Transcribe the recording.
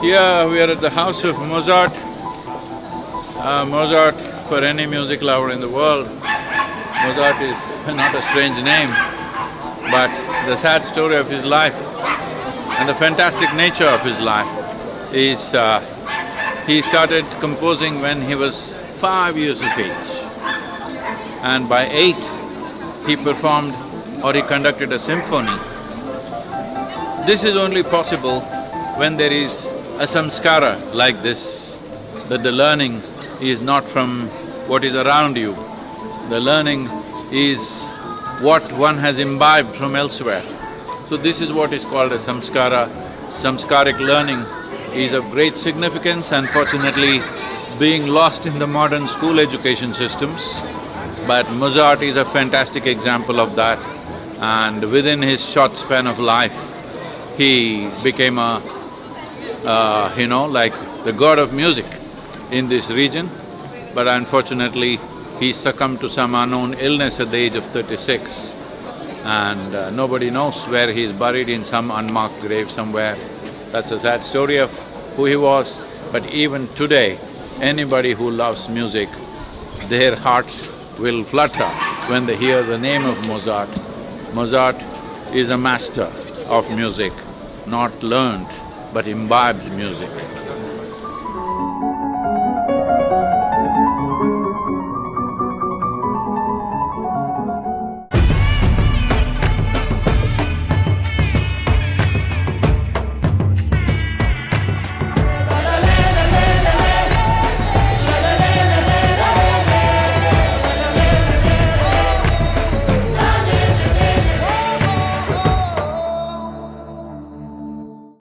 Here we are at the house of Mozart. Uh, Mozart, for any music lover in the world, Mozart is not a strange name, but the sad story of his life and the fantastic nature of his life is uh, he started composing when he was five years of age. And by eight, he performed or he conducted a symphony. This is only possible when there is a samskara like this, that the learning is not from what is around you. The learning is what one has imbibed from elsewhere. So this is what is called a samskara. Samskaric learning is of great significance, unfortunately being lost in the modern school education systems. But Mozart is a fantastic example of that and within his short span of life, he became a, uh, you know, like the god of music in this region. But unfortunately, he succumbed to some unknown illness at the age of thirty-six and uh, nobody knows where he is buried in some unmarked grave somewhere. That's a sad story of who he was, but even today, anybody who loves music, their hearts will flutter when they hear the name of Mozart. Mozart is a master of music, not learnt but imbibed music.